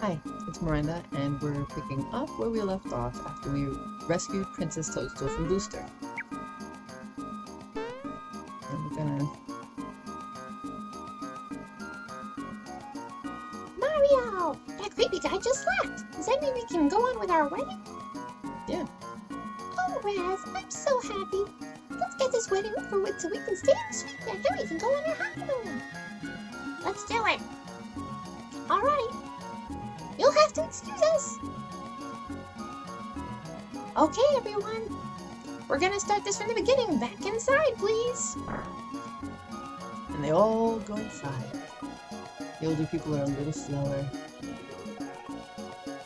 Hi, it's Miranda, and we're picking up where we left off after we rescued Princess Toadstool from Booster. And we're gonna... Mario! That creepy guy just left. Does that mean we can go on with our wedding? Yeah. Oh, Raz, I'm so happy. Let's get this wedding over with so we can stay in the suite and then we can go on our honeymoon. Let's do it. All right. You'll have to excuse us. Okay, everyone. We're gonna start this from the beginning. Back inside, please. And they all go inside. The older people are a little slower.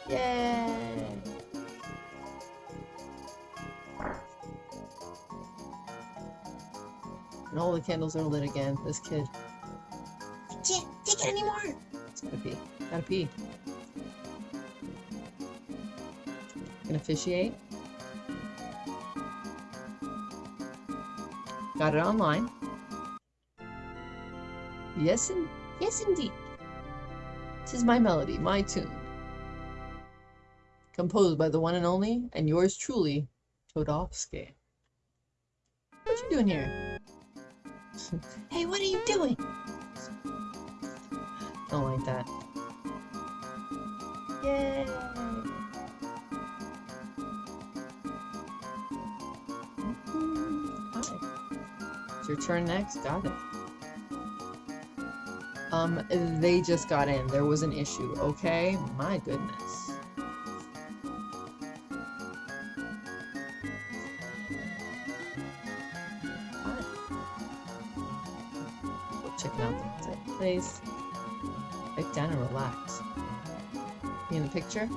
Yay! And all the candles are lit again. This kid. I can't take it anymore. It's gotta pee. Gotta pee. Officiate. Got it online. Yes, and yes, indeed. Tis my melody, my tune. Composed by the one and only, and yours truly, Toadofsky. What you doing here? Hey, what are you doing? Don't like that. Yay! It's your turn next. Got it. Um, they just got in. There was an issue, okay? My goodness. Go checking out the place. Sit down and relax. You in the picture?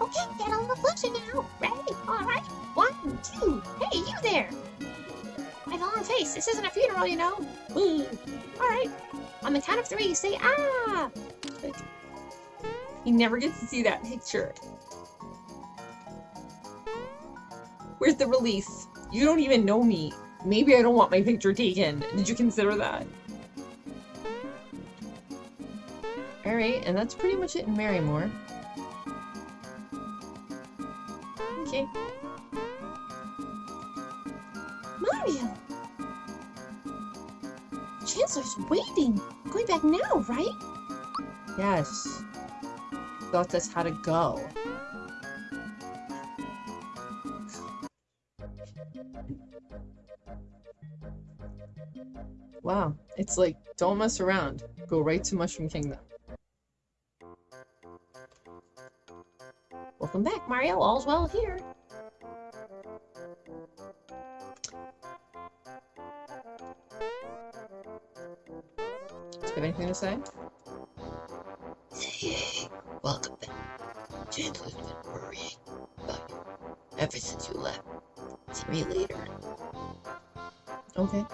Okay, get on the floater now. Face. This isn't a funeral, you know. All right. On the count of three, say ah. He never gets to see that picture. Where's the release? You don't even know me. Maybe I don't want my picture taken. Did you consider that? Alright, and that's pretty much it in Marrymore. Okay. Mario. Chancellor's waiting. Going back now, right? Yes. Thought that's how to go. Wow, it's like, don't mess around. Go right to Mushroom Kingdom. Welcome back, Mario. All's well here. Do you have anything to say? Hey, welcome back. Chandler's been worrying about you ever since you left. See me later. Okay.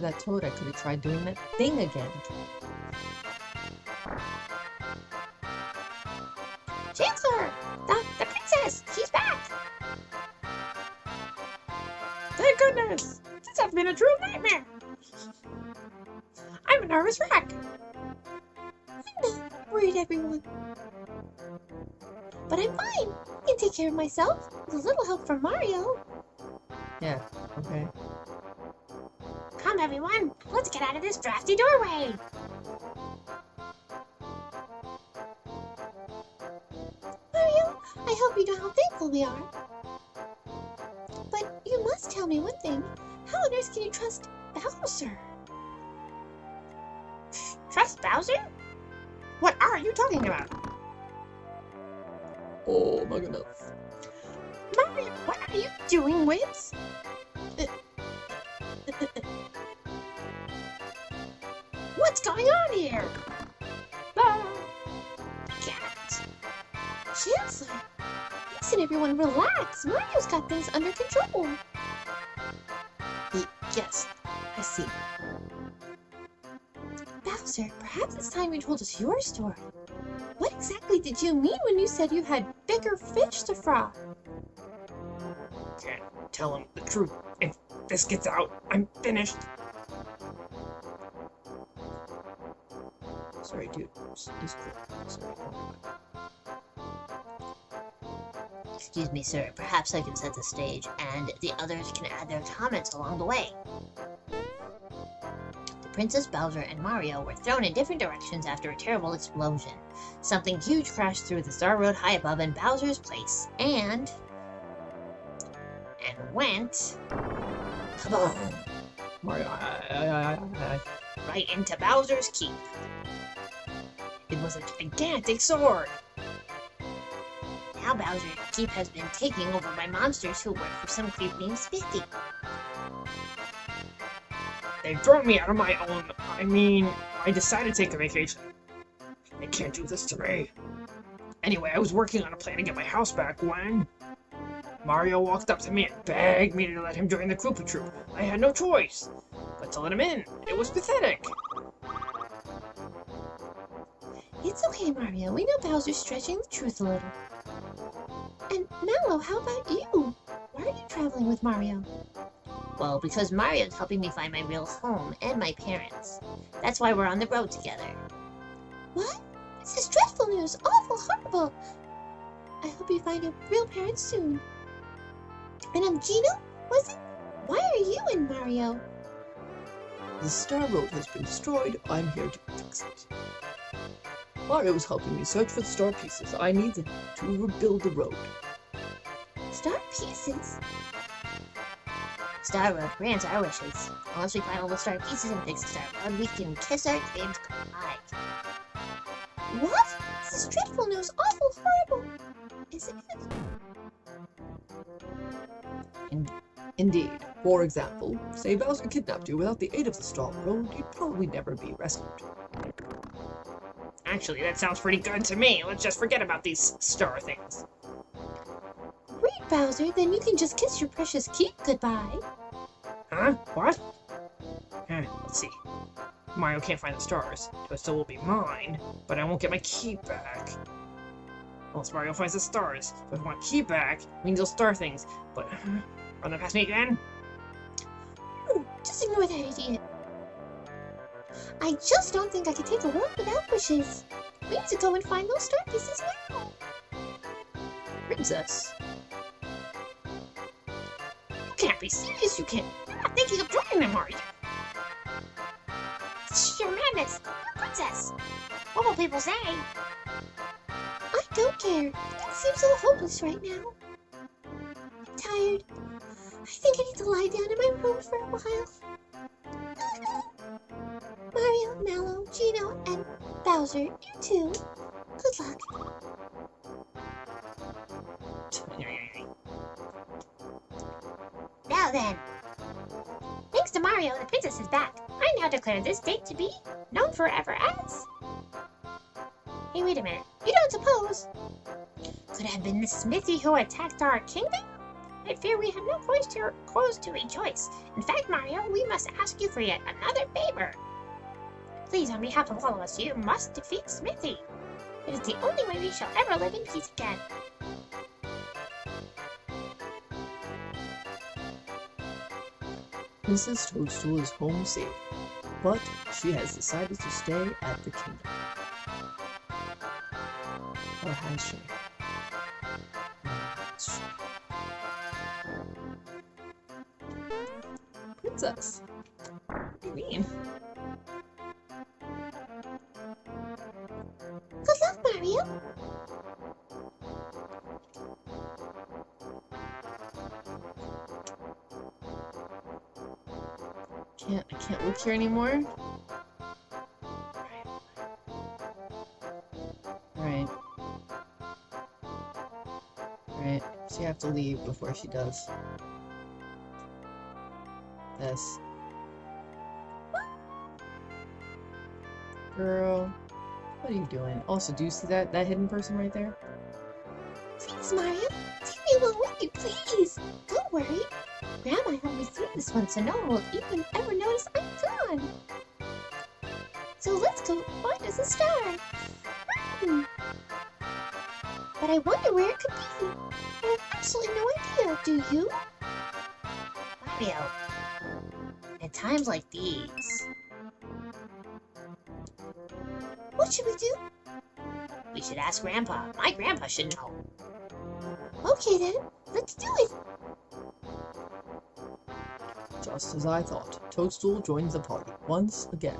That toad, I could have tried doing that thing again. Chancellor! The, the princess! She's back! Thank goodness! This has been a true nightmare! I'm a nervous wreck! I'm not worried, everyone. But I'm fine. I can take care of myself with a little help from Mario. Yeah, okay. Everyone. Let's get out of this drafty doorway. Mario, I hope you know how thankful we are. But you must tell me one thing. How on earth can you trust Bowser? Trust Bowser? What are you talking about? Oh my goodness. Mario, what are you doing, Whips? Everyone, relax. Mario's got things under control. Yes, I see. Bowser, perhaps it's time you told us your story. What exactly did you mean when you said you had bigger fish to fry? Can't tell him the truth. If this gets out, I'm finished. Sorry, dude. Sorry. Excuse me, sir. Perhaps I can set the stage, and the others can add their comments along the way. The Princess Bowser and Mario were thrown in different directions after a terrible explosion. Something huge crashed through the Star Road high above in Bowser's place, and... and went on. Mario, I, I, I, I, right into Bowser's Keep. it was a gigantic sword. Now Bowser's Keep has been taking over by monsters who work for some creep named Smithy. They've thrown me out of my own. I mean, I decided to take a vacation. They can't do this to me. Anyway, I was working on a plan to get my house back when Mario walked up to me and begged me to let him join the Koopa Troop. I had no choice but to let him in. It was pathetic. It's okay, Mario. We know Bowser's stretching the truth a little. And Mallow, how about you? Why are you traveling with Mario? Well, because Mario's helping me find my real home and my parents. That's why we're on the road together. What? This is dreadful news. Awful, horrible. I hope you find your real parents soon. And um, I'm Geno, was it? Why are you in Mario? The Star Road has been destroyed. I'm here to fix it. Mario Mario's helping me search for the star pieces. I need them to rebuild the road. Star pieces? Star Road grants our wishes. Once we find all the star pieces and fix the Star Road, we can kiss our dreams goodbye. What? This is dreadful news. Awful, horrible. Is it? Indeed. For example, say Bowser kidnapped you without the aid of the Star Road, you'd probably never be rescued. Actually, that sounds pretty good to me. Let's just forget about these star things. Bowser. Then you can just kiss your precious keep goodbye. Huh? What? Eh, let's see. Mario can't find the stars, so it still will be mine, but I won't get my key back. Unless Mario finds the stars. So if I want key back, means they'll star things. But run them past me again? Ooh, just ignore that idiot. I just don't think I can take a walk without wishes. We need to go and find those star pieces now. Princess, can't be serious, you can't. You're not thinking of joining them, are you? Sheer madness. You're a princess. What will people say? I don't care. It seems so hopeless right now. I'm tired. I think I need to lie down in my room for a while. Mario, Mallow, Geno, and Bowser, you too. Good luck. Then. Thanks to Mario, the princess is back. I now declare this date to be known forever as... Hey, wait a minute. You don't suppose? Could it have been the Smithy who attacked our kingdom? I fear we have no choice to, cause to rejoice. In fact, Mario, we must ask you for yet another favor. Please, on behalf of all of us, you must defeat Smithy. It is the only way we shall ever live in peace again. Princess Toadstool is home safe, but she has decided to stay at the kingdom. Oh, or has she? She? Princess, What do you mean? I can't look here anymore. Right. Right. So you have to leave before she does. This. Girl, what are you doing? Also, do you see that that hidden person right there? Please, Mario. Take me along with you, please. Don't worry. Grandma helped me through this one so no one will even ever notice Go find us a star. Hmm. But I wonder where it could be. I have absolutely no idea. Do you? Mario. At times like these, What should we do? we should ask Grandpa. My grandpa should know. Okay then, let's do it. Just as I thought, Toadstool joins the party once again.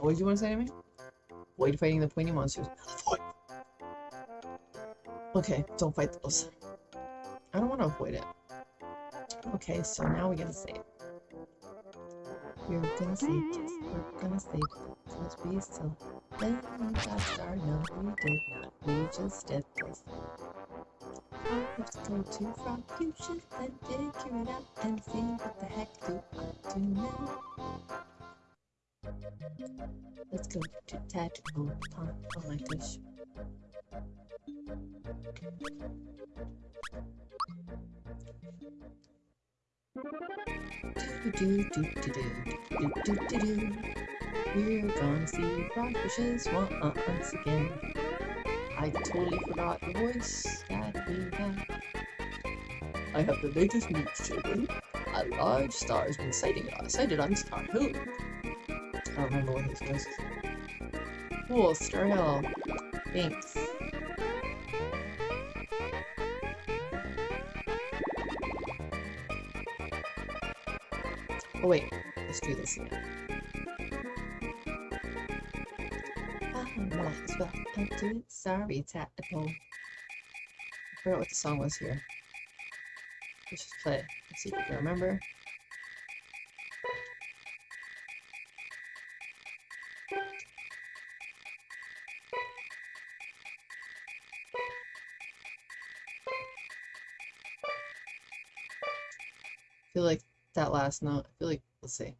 What did you want to say to me? Avoid fighting the pointy monsters. Okay, don't fight those. I don't want to avoid it. Okay, so now we gotta save. We're gonna save just, we're gonna save because we still then we got started. No, we did not. We just did this. Let's go to Frog Fusion and figure it out and see what the heck do I do now. Let's go to tactical time. Oh my gosh. Do, do, do, do, do, do, do, do. We're gonna see frog rockfishes uh, once again. I totally forgot the voice that we have. I have the latest news, children. A large star has been sighting, us. sighted on Star Hill. I don't remember what his voice is. Cool, Star Hill. Thanks. Oh wait, let's do this again. I might as well do it. Sorry, Tadpole. I forgot what the song was here. Let's just play it. Let's see if we can remember. That last note. I feel like let's see.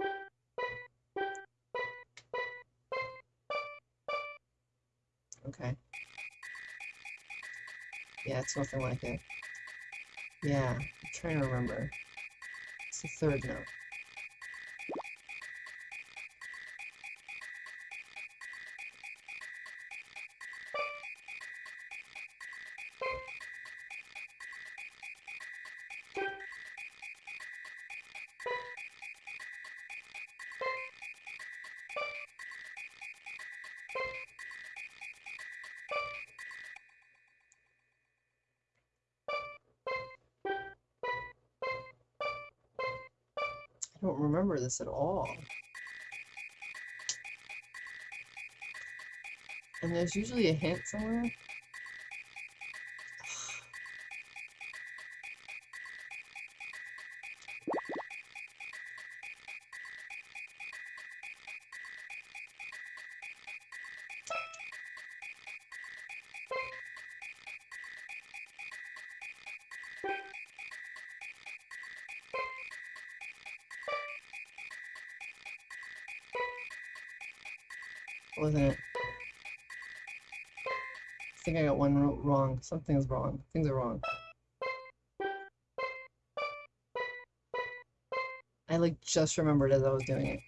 Okay. Yeah, it's nothing like it. Yeah, I'm trying to remember. It's the third note. This at all. And there's usually a hint somewhere. Wasn't it? I think I got one ro- wrong. Something's wrong. Things are wrong. I like just remembered as I was doing it.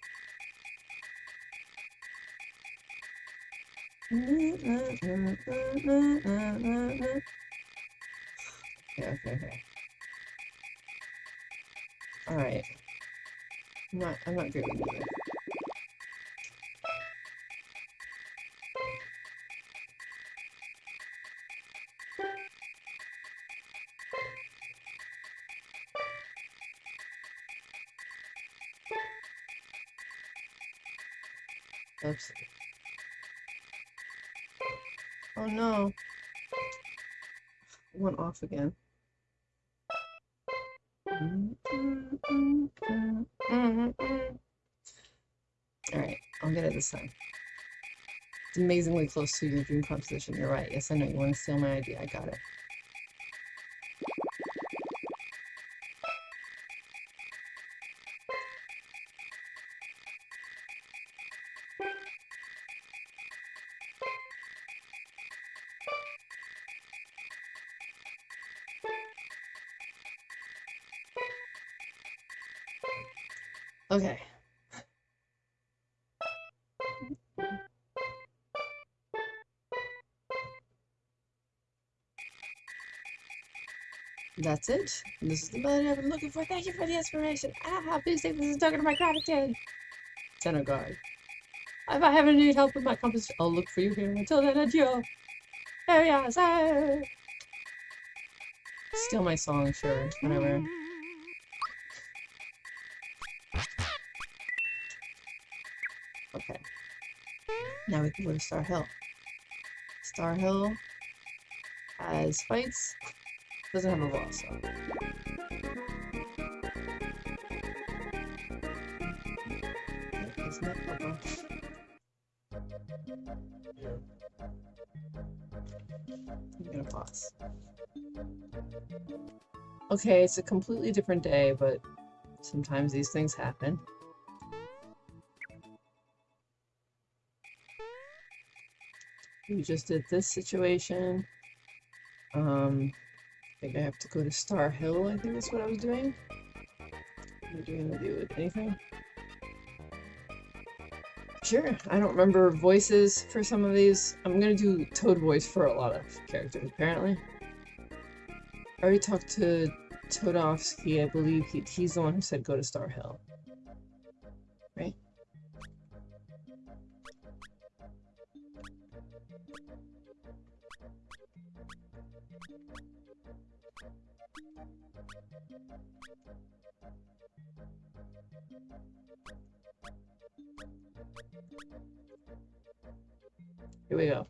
Off again. Alright, I'll get it this time. It's amazingly close to your dream composition. You're right. Yes, I know. You want to steal my idea. I got it. Okay. That's it. This is the button I've been looking for. Thank you for the inspiration. Ah, please take this token of my gratitude. Center guard. If I ever need help with my compass, I'll look for you here. Until then, adieu. There we are, sir. Steal my song, sure. Whatever. Now we can go to Star Hill. Star Hill has fights. Doesn't have a boss. Isn't it gonna pause. Okay, it's a completely different day, but sometimes these things happen. We just did this situation. Um, I think I have to go to Star Hill, I think that's what I was doing. Am I doing to do with anything? Sure, I don't remember voices for some of these. I'm gonna do Toad voice for a lot of characters, apparently. I already talked to Toadofsky, I believe he, he's the one who said go to Star Hill. Here we go.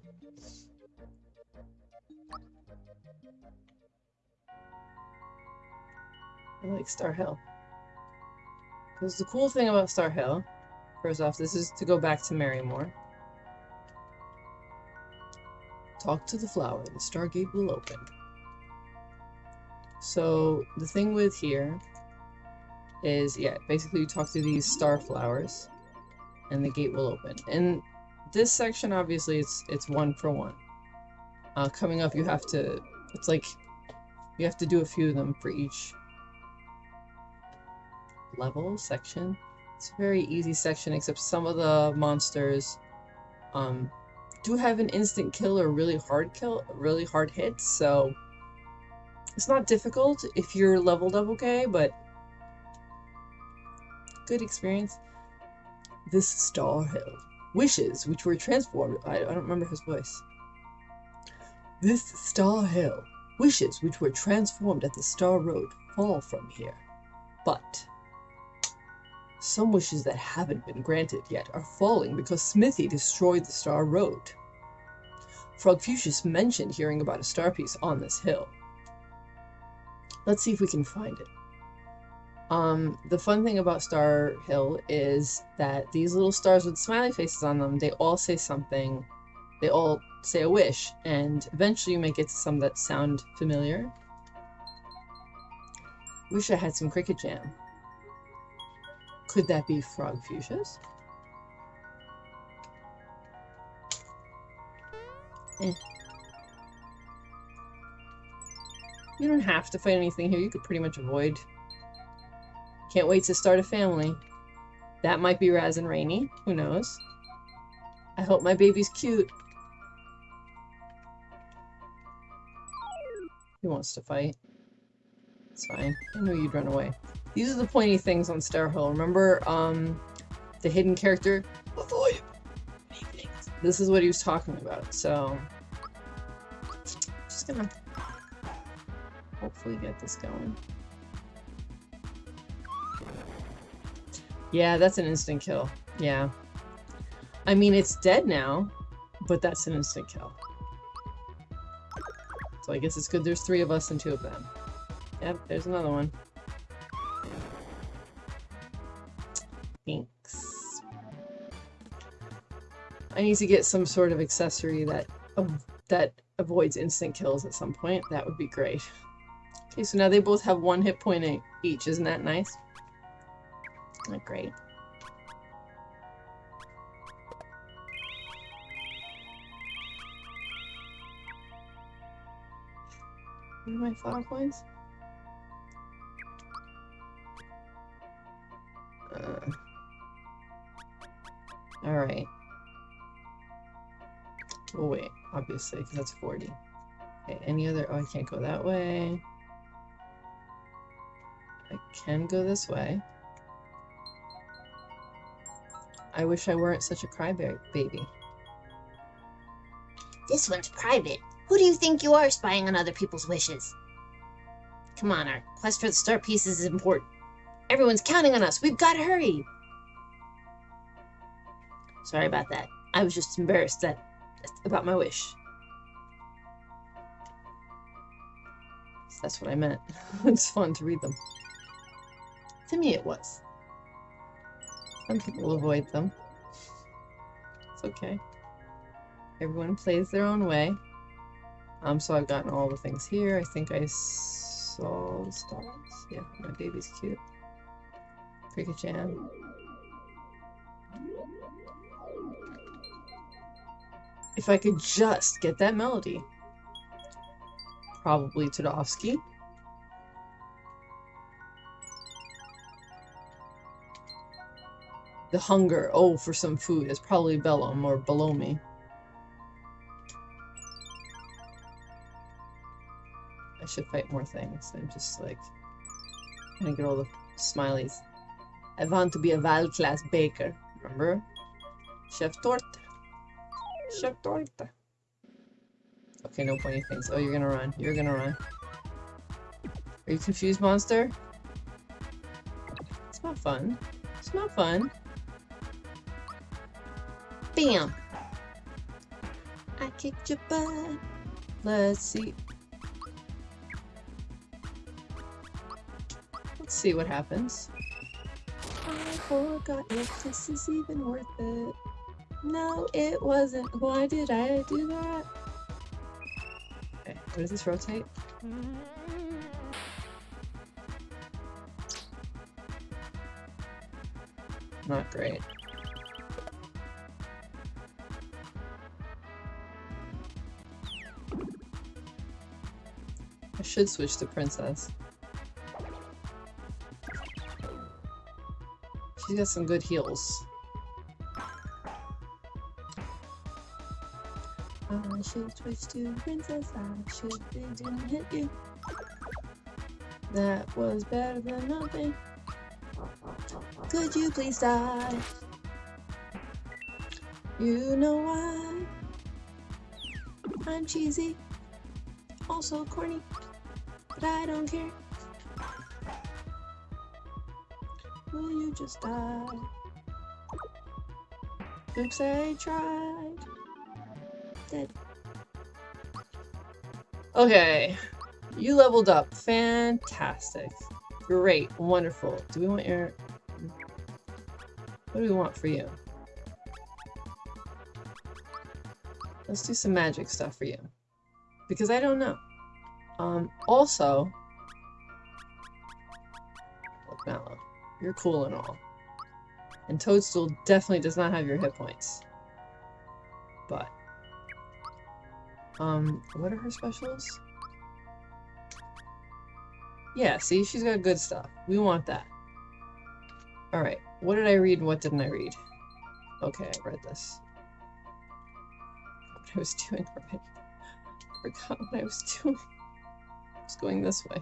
I like Star Hill. Because the cool thing about Star Hill, first off, this is to go back to Marrymore. Talk to the flower, the Stargate will open. So, the thing with here is, yeah, basically you talk to these star flowers, and the gate will open. And this section, obviously, it's it's one for one. Uh, coming up, you have to, it's like, you have to do a few of them for each level section. It's a very easy section, except some of the monsters um, do have an instant kill or really hard kill, really hard hits, so it's not difficult if you're leveled up okay, but good experience. This Star Hill. Wishes, which were transformed. I, I don't remember his voice. This Star Hill. Wishes, which were transformed at the Star Road, fall from here. But some wishes that haven't been granted yet are falling because Smithy destroyed the Star Road. Frogfucius mentioned hearing about a star piece on this hill. Let's see if we can find it. Um, the fun thing about Star Hill is that these little stars with smiley faces on them, they all say something, they all say a wish, and eventually you may get to some that sound familiar. Wish I had some Cricket Jam. Could that be Frogfucius? Eh. You don't have to fight anything here, you could pretty much avoid can't wait to start a family. That might be Raz and Raini. Who knows? I hope my baby's cute. He wants to fight. It's fine. I knew you'd run away. These are the pointy things on Star. Remember, um, the hidden character? Avoid! This is what he was talking about, so... Just gonna hopefully get this going. Yeah, that's an instant kill. Yeah. I mean, it's dead now, but that's an instant kill. So I guess it's good there's three of us and two of them. Yep, there's another one. Thanks. I need to get some sort of accessory that oh, that avoids instant kills at some point. That would be great. Okay, so now they both have one hit point each. Isn't that nice? Not great. What are my flower coins? Uh, Alright. Oh wait, obviously, 'cause that's 40. Okay, any other- oh, I can't go that way. Can go this way. I wish I weren't such a crybaby. Baby This one's private. Who do you think you are spying on other people's wishes? Come on, our quest for the star pieces is important. Everyone's counting on us. We've got to hurry. Sorry about that. I was just embarrassed that about my wish. That's what I meant. it's fun to read them. To me, it was. Some people avoid them. It's okay. Everyone plays their own way. Um, so I've gotten all the things here. I think I saw the stars. Yeah, my baby's cute. Cricket Jam. If I could just get that melody. Probably Toadofsky. The hunger, oh, for some food is probably Bellum or below me. I should fight more things. I'm just like to get all the smileys. I want to be a Val class baker, remember? Chef Torte. Chef Torte. Okay, no pointy things. Oh, you're gonna run. You're gonna run. Are you confused, monster? It's not fun. It's not fun. Bam! I kicked your butt. Let's see. Let's see what happens. I forgot if this is even worth it. No, it wasn't. Why did I do that? Okay, what does this rotate? Not great. Should switch to princess. She's got some good heals. I should switch to princess. I should. They didn't hit you. That was better than nothing. Could you please die? You know why? I'm cheesy, also corny, but I don't care. Will you just die? Oops, I tried. Dead. Okay. You leveled up. Fantastic. Great. Wonderful. Do we want your... What do we want for you? Let's do some magic stuff for you. Because I don't know. Um, also... Look, Mallow. You're cool and all. And Toadstool definitely does not have your hit points. But... Um, what are her specials? Yeah, see, she's got good stuff. We want that. Alright, what did I read what didn't I read? Okay, I read this. What I was doing. I forgot what I was doing. I was going this way.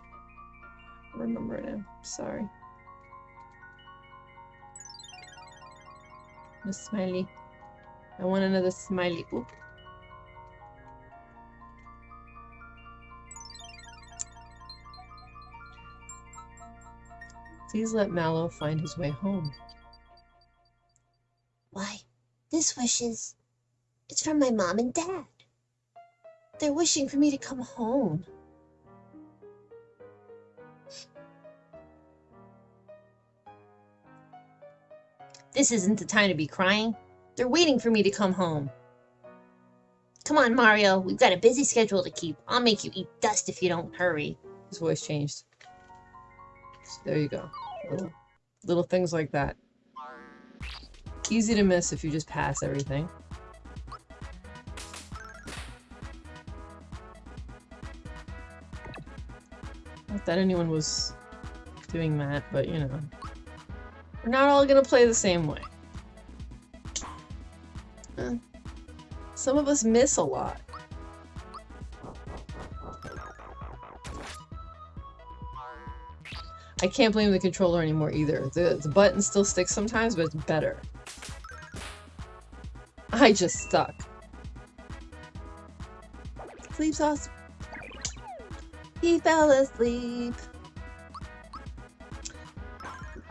I remember now. Sorry. A smiley. I want another smiley. Oop. Please let Mallow find his way home. Why, this wish is. It's from my mom and dad. They're wishing for me to come home. This isn't the time to be crying. They're waiting for me to come home. Come on, Mario. We've got a busy schedule to keep. I'll make you eat dust if you don't hurry. His voice changed. So there you go. Little, little things like that. Easy to miss if you just pass everything. Not that anyone was doing that, but you know. We're not all gonna play the same way. Some of us miss a lot. I can't blame the controller anymore either. The, the button still sticks sometimes, but it's better. I just stuck. Sleep sauce. He fell asleep.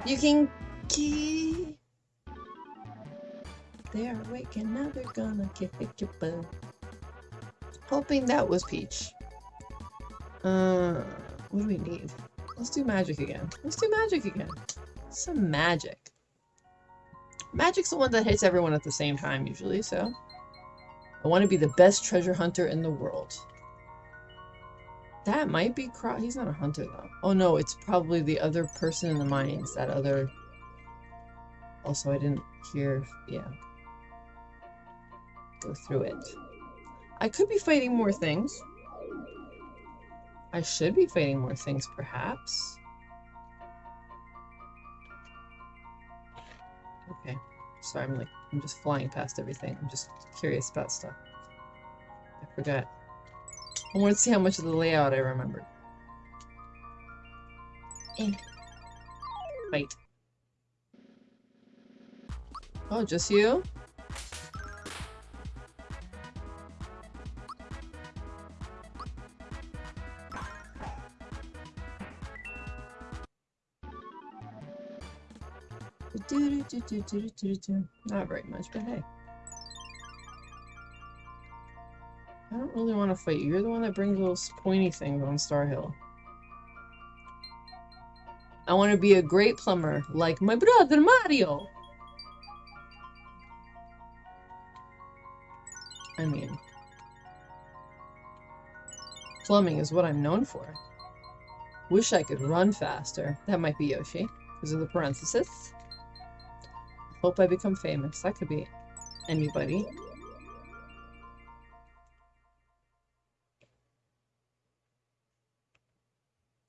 You can key. They're waking now they're gonna kick your butt. Hoping that was Peach. Uh, what do we need? Let's do magic again. Let's do magic again. Some magic. Magic's the one that hits everyone at the same time usually, so. I want to be the best treasure hunter in the world. That might be Cro- he's not a hunter though. Oh no, it's probably the other person in the mines, that other... Also, I didn't hear, yeah. Go through it. I could be fighting more things. I should be fighting more things, perhaps. Okay. Sorry, I'm like, I'm just flying past everything. I'm just curious about stuff. I forgot. I want to see how much of the layout I remembered. Eh. Fight. Oh, just you? Not very much, but hey. I don't really want to fight you. You're the one that brings those pointy things on Star Hill. I want to be a great plumber, like my brother Mario! Plumbing is what I'm known for. Wish I could run faster. That might be Yoshi, because of the parenthesis. Hope I become famous. That could be anybody.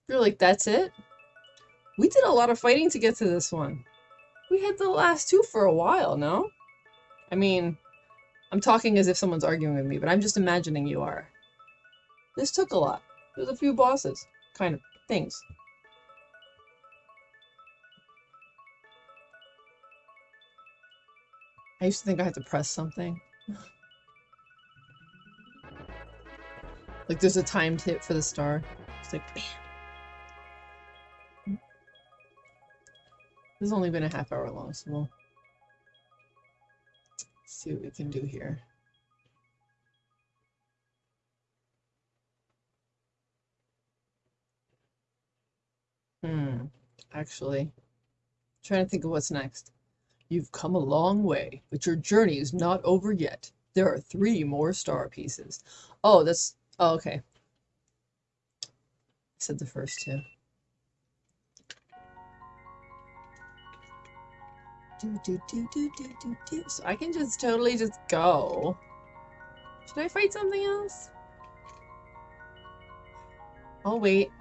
You're like, that's it? We did a lot of fighting to get to this one. We had the last two for a while, no? I mean, I'm talking as if someone's arguing with me, but I'm just imagining you are. This took a lot. There's a few bosses, kind of, things. I used to think I had to press something. like there's a timed hit for the star. It's like bam. This has only been a half hour long, so we'll see what we can do here. Hmm. Actually, trying to think of what's next. You've come a long way, but your journey is not over yet. There are three more star pieces. Oh, that's... Oh, okay. I said the first two. Do, do, do, do, do, do, do. So I can just totally just go. Should I fight something else? I'll wait.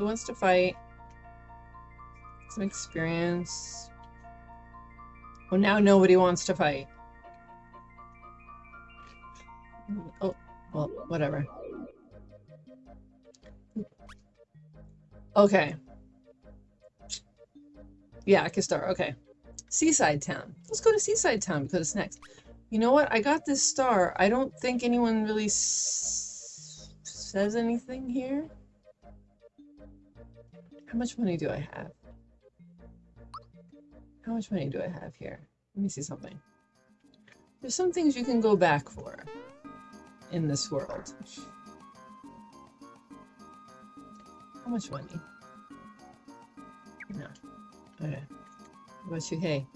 Who wants to fight? Some experience. Well, now nobody wants to fight. Oh, well, whatever. Okay. Yeah, start. Okay. Seaside Town. Let's go to Seaside Town because it's next. You know what? I got this star. I don't think anyone really says anything here. How much money do I have? How much money do I have here? Let me see something. There's some things you can go back for in this world. How much money? No. Okay. What about you? Hey.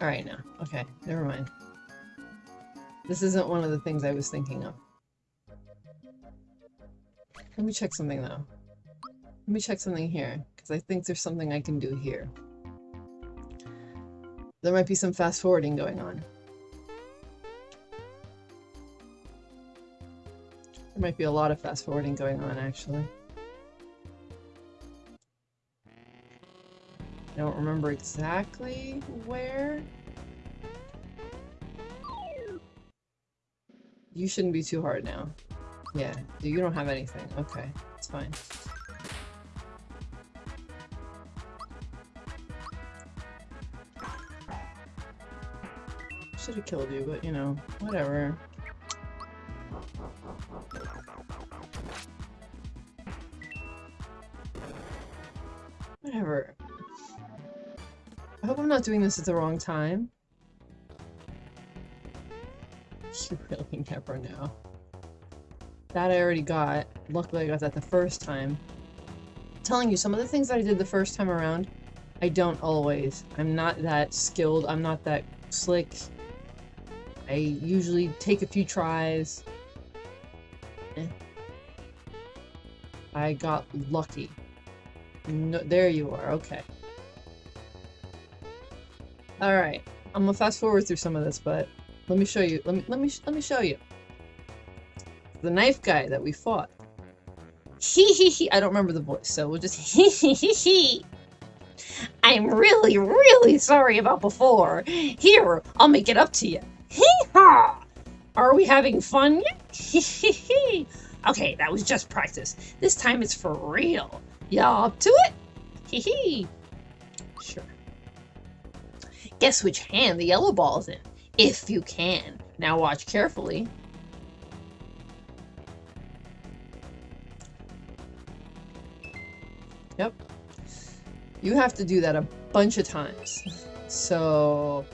Alright now. Okay, never mind. This isn't one of the things I was thinking of. Let me check something though. Let me check something here, because I think there's something I can do here. There might be some fast forwarding going on. There might be a lot of fast forwarding going on, actually. I don't remember exactly where. You shouldn't be too hard now. Yeah, you don't have anything. Okay, it's fine. Should have killed you, but you know, whatever. Whatever. I hope I'm not doing this at the wrong time. You really never know. That I already got. Luckily I got that the first time. I'm telling you, some of the things that I did the first time around, I don't always. I'm not that skilled, I'm not that slick. I usually take a few tries. Eh. I got lucky. No, there you are, okay. Alright, I'm gonna fast forward through some of this, but let me show you, let me, let me, let me show you. The knife guy that we fought. He he he, I don't remember the voice, so we'll just he he he he. I'm really, really sorry about before. Here, I'll make it up to you. Hee haw! Are we having fun yet? Hee hee hee. Okay, that was just practice. This time it's for real. Y'all up to it? Hee hee. Sure. Guess which hand the yellow ball's in, if you can. Now watch carefully. You have to do that a bunch of times. So...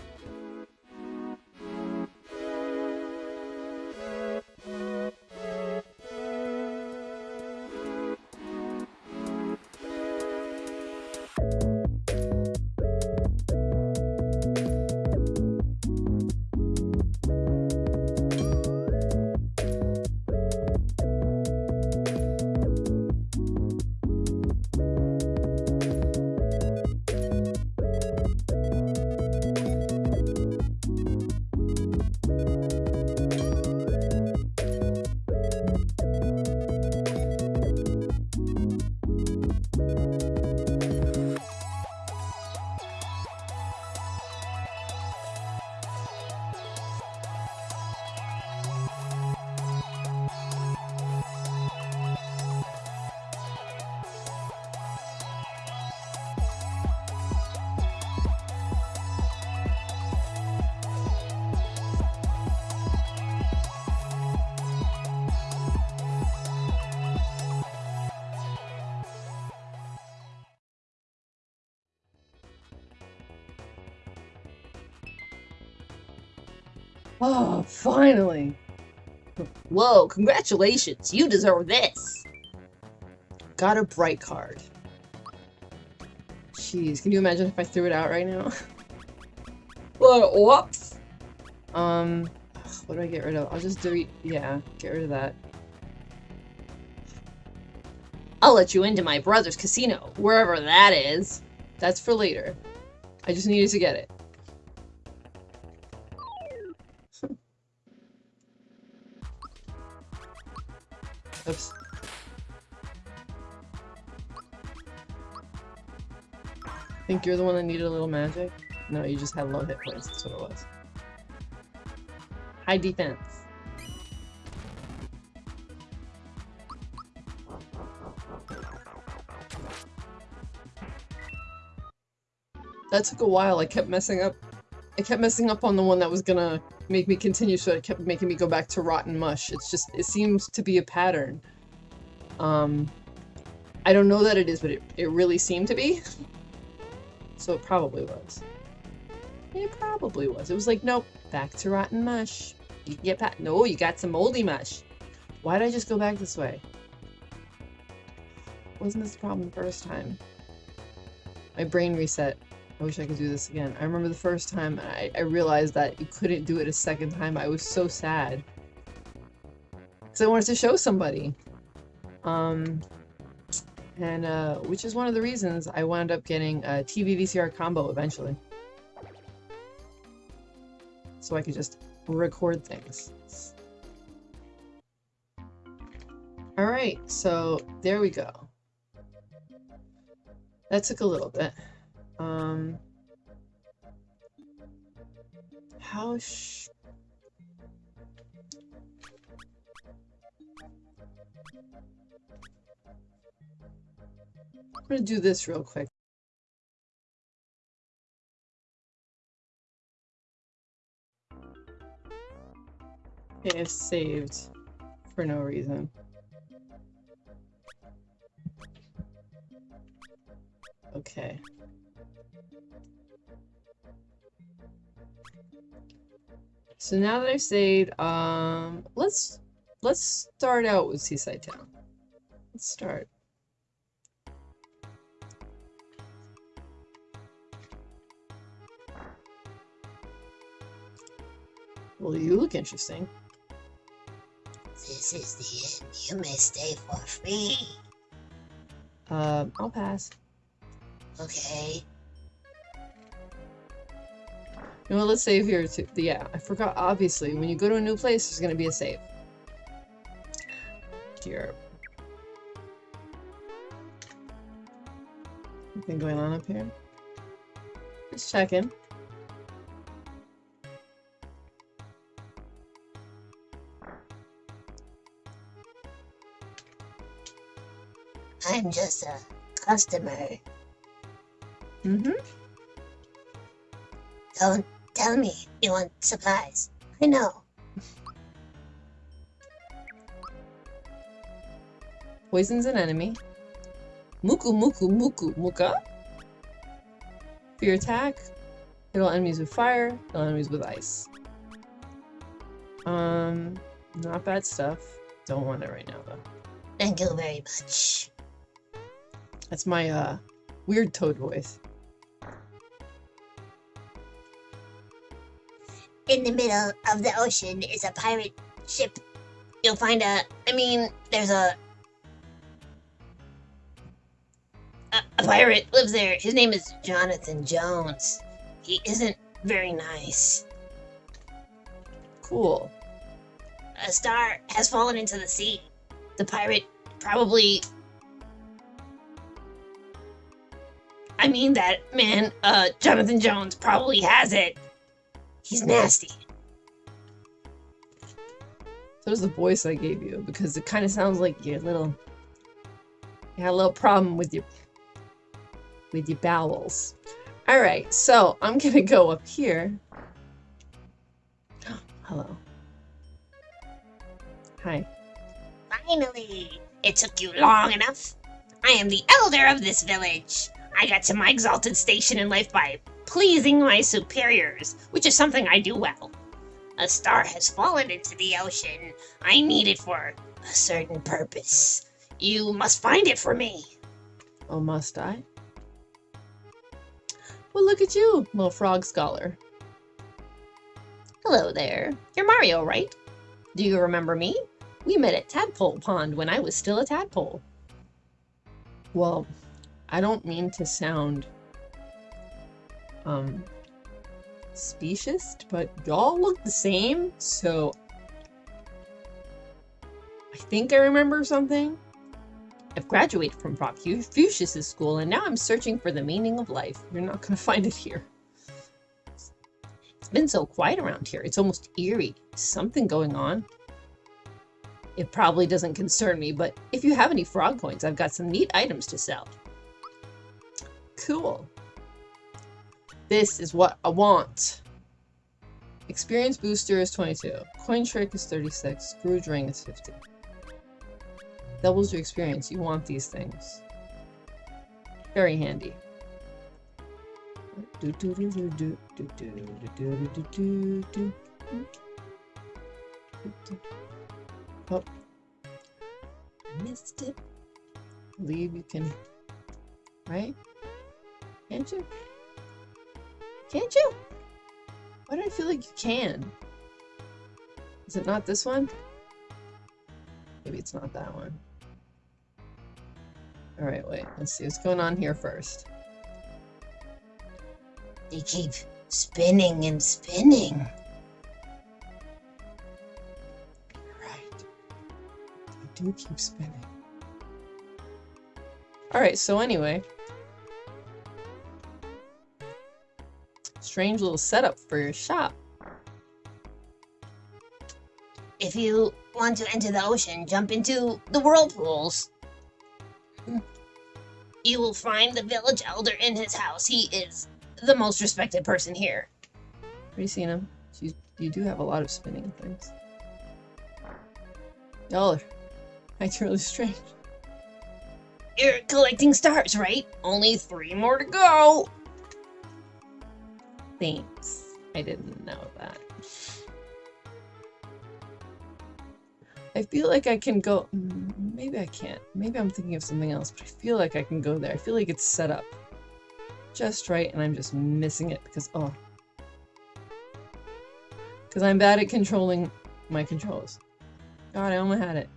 Oh, finally! Whoa, congratulations! You deserve this! Got a bright card. Jeez, can you imagine if I threw it out right now? Whoops! Um, what do I get rid of? I'll just delete, yeah, get rid of that. I'll let you into my brother's casino, wherever that is. That's for later. I just needed to get it. Oops. Think you're the one that needed a little magic? No, you just had low hit points, that's what it was. High defense. That took a while, I kept messing up. I kept messing up on the one that was gonna make me continue, so it kept making me go back to Rotten Mush. It's just, it seems to be a pattern. Um, I don't know that it is, but it, it really seemed to be. so it probably was. It probably was. It was like, nope, back to Rotten Mush. You get back. No, you got some moldy mush. Why did I just go back this way? Wasn't this the problem the first time? My brain reset. I wish I could do this again. I remember the first time I, I realized that you couldn't do it a second time. I was so sad. Because I wanted to show somebody. Um, and, uh, which is one of the reasons I wound up getting a TV VCR combo eventually. So I could just record things. Alright, so there we go. That took a little bit. Um. How sh- I'm gonna do this real quick. Okay, saved for no reason. Okay. So now that I've saved, um, let's let's start out with Seaside Town. Let's start. Well, you look interesting. This is the end. You may stay for free. Um, I'll pass. Okay. You know let's save here too. Yeah, I forgot, obviously, when you go to a new place, there's gonna be a save. Dear. Anything going on up here? Just checking. I'm just a customer. Mm-hmm. Don't tell me you want supplies. I know. Poison's an enemy. Muku muku muku muka. For your attack, hit all enemies with fire, hit all enemies with ice. Um, not bad stuff. Don't want it right now though. Thank you very much. That's my uh weird toad voice. In the middle of the ocean is a pirate ship. You'll find a. I mean, there's a. A, a pirate lives there. His name is Jonathan Jones. He isn't very nice. Cool. A star has fallen into the sea. The pirate probably. I mean, that man, uh, Jonathan Jones probably has it. He's nasty. So does the voice I gave you because it kind of sounds like your little you had a little problem with your with your bowels. All right, so I'm gonna go up here. Hello. Hi. Finally! It took you long enough. I am the elder of this village. I got to my exalted station in life by pleasing my superiors, which is something I do well. A star has fallen into the ocean. I need it for a certain purpose. You must find it for me. Oh, must I? Well, look at you, little frog scholar. Hello there. You're Mario, right? Do you remember me? We met at Tadpole Pond when I was still a tadpole. Well, I don't mean to sound um specious, but y'all look the same, so I think I remember something. I've graduated from Frogfucius' school and now I'm searching for the meaning of life. You're not gonna find it here. It's been so quiet around here. It's almost eerie. Something going on. It probably doesn't concern me, but if you have any frog coins, I've got some neat items to sell. Cool. This is what I want. Experience booster is 22. Coin trick is 36. Scrooge ring is 50. Doubles your experience. You want these things. Very handy. Oh. Missed it. Leave. you can, right? Can't you? Can't you? Why do I feel like you can? Is it not this one? Maybe it's not that one. Alright, wait. Let's see what's going on here first. They keep spinning and spinning. Right. They do keep spinning. Alright, so anyway. Strange little setup for your shop. If you want to enter the ocean, jump into the whirlpools. You will find the village elder in his house. He is the most respected person here. Already seen him. You, you do have a lot of spinning things. Y'all are acting really strange. You're collecting stars, right? Only three more to go. Thanks. I didn't know that. I feel like I can go. mm, Maybe I can't. Maybe I'm thinking of something else, but I feel like I can go there. I feel like it's set up just right, and I'm just missing it because oh, because I'm bad at controlling my controls. God, I almost had it.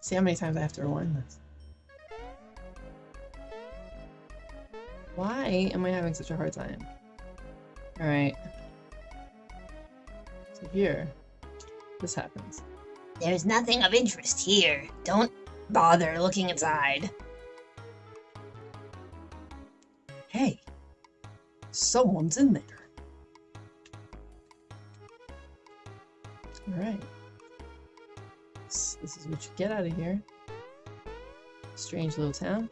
See how many times I have to rewind this. Why am I having such a hard time? Alright. So here, this happens. There's nothing of interest here. Don't bother looking inside. Hey, someone's in there. Alright. This, this is what you get out of here. Strange little town.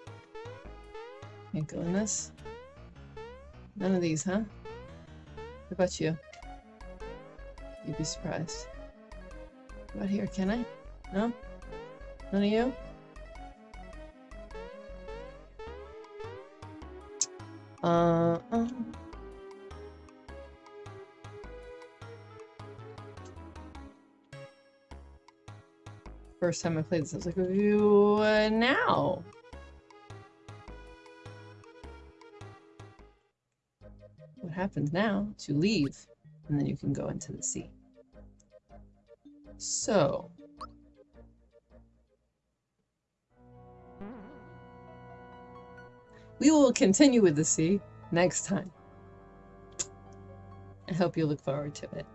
Can't go in this. None of these, huh? What about you? You'd be surprised. About here? Can I? No? None of you? Uh, uh. First time I played this, I was like, "Ooh, uh, now. Happens now to leave, and then you can go into the sea. So. We will continue with the sea next time. I hope you look forward to it.